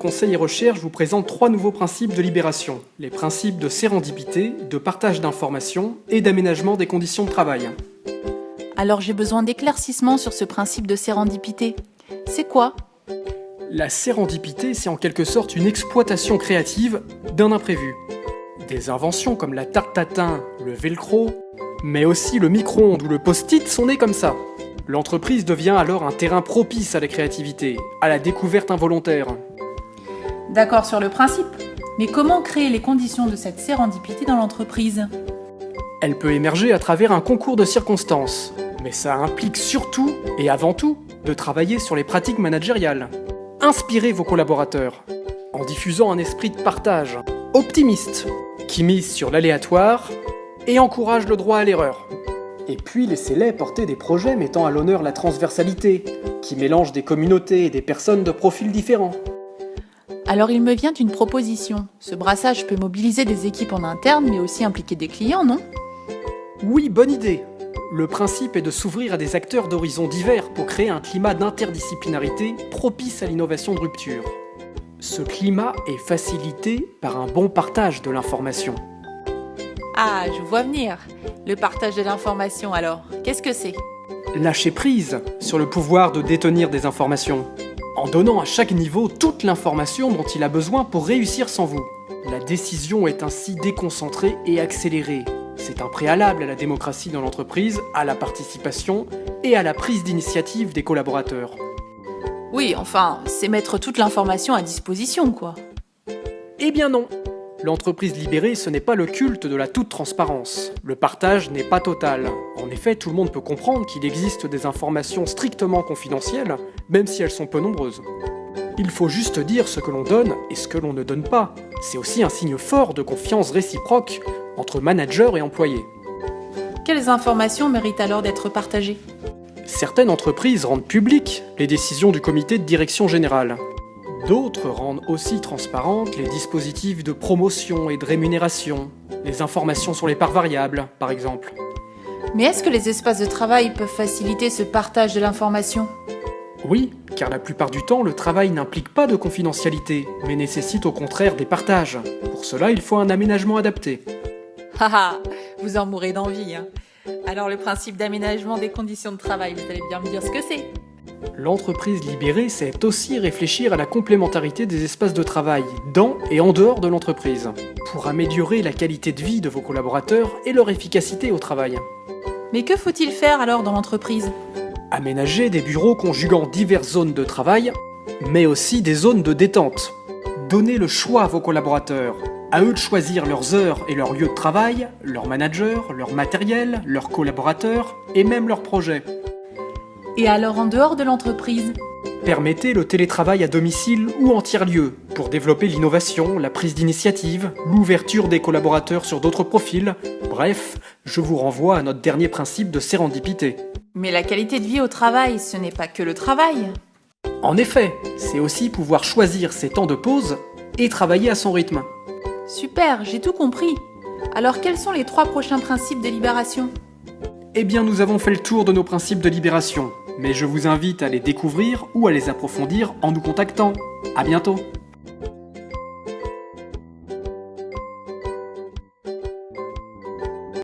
Conseil et Recherche vous présente trois nouveaux principes de libération. Les principes de sérendipité, de partage d'informations et d'aménagement des conditions de travail. Alors j'ai besoin d'éclaircissements sur ce principe de sérendipité. C'est quoi? La sérendipité, c'est en quelque sorte une exploitation créative d'un imprévu. Des inventions comme la tarte tatin, le velcro, mais aussi le micro-ondes ou le post-it sont nés comme ça. L'entreprise devient alors un terrain propice à la créativité, à la découverte involontaire. D'accord sur le principe. Mais comment créer les conditions de cette sérendipité dans l'entreprise? Elle peut émerger à travers un concours de circonstances, mais ça implique surtout et avant tout de travailler sur les pratiques managériales. Inspirez vos collaborateurs en diffusant un esprit de partage optimiste qui mise sur l'aléatoire et encourage le droit à l'erreur. Et puis laissez-les porter des projets mettant à l'honneur la transversalité, qui mélange des communautés et des personnes de profils différents. Alors il me vient une proposition. Ce brassage peut mobiliser des équipes en interne, mais aussi impliquer des clients, non? Oui, bonne idée Le principe est de s'ouvrir à des acteurs d'horizons divers pour créer un climat d'interdisciplinarité propice à l'innovation de rupture. Ce climat est facilité par un bon partage de l'information. Ah, je vois venir. Le partage de l'information alors, qu'est-ce que c'est? Lâcher prise sur le pouvoir de détenir des informations en donnant à chaque niveau toute l'information dont il a besoin pour réussir sans vous. La décision est ainsi déconcentrée et accélérée. C'est un préalable à la démocratie dans l'entreprise, à la participation et à la prise d'initiative des collaborateurs. Oui, enfin, c'est mettre toute l'information à disposition, quoi. Eh bien non L'entreprise libérée, ce n'est pas le culte de la toute transparence. Le partage n'est pas total. En effet, tout le monde peut comprendre qu'il existe des informations strictement confidentielles, même si elles sont peu nombreuses. Il faut juste dire ce que l'on donne et ce que l'on ne donne pas. C'est aussi un signe fort de confiance réciproque entre manager et employés. Quelles informations méritent alors d'être partagées? Certaines entreprises rendent publiques les décisions du comité de direction générale. D'autres rendent aussi transparentes les dispositifs de promotion et de rémunération, les informations sur les parts variables, par exemple. Mais est-ce que les espaces de travail peuvent faciliter ce partage de l'information? Oui, car la plupart du temps, le travail n'implique pas de confidentialité, mais nécessite au contraire des partages. Pour cela, il faut un aménagement adapté. Haha, vous en mourrez d'envie. Hein. Alors le principe d'aménagement des conditions de travail, vous allez bien me dire ce que c'est? L'entreprise libérée, c'est aussi réfléchir à la complémentarité des espaces de travail, dans et en dehors de l'entreprise, pour améliorer la qualité de vie de vos collaborateurs et leur efficacité au travail. Mais que faut-il faire alors dans l'entreprise? Aménager des bureaux conjuguant diverses zones de travail, mais aussi des zones de détente. Donner le choix à vos collaborateurs, à eux de choisir leurs heures et leurs lieux de travail, leurs managers, leur matériel, leurs collaborateurs et même leurs projets. Et alors en dehors de l'entreprise? Permettez le télétravail à domicile ou en tiers-lieu pour développer l'innovation, la prise d'initiative, l'ouverture des collaborateurs sur d'autres profils. Bref, je vous renvoie à notre dernier principe de sérendipité. Mais la qualité de vie au travail, ce n'est pas que le travail. En effet, c'est aussi pouvoir choisir ses temps de pause et travailler à son rythme. Super, j'ai tout compris. Alors quels sont les trois prochains principes de libération? Eh bien nous avons fait le tour de nos principes de libération mais je vous invite à les découvrir ou à les approfondir en nous contactant. A bientôt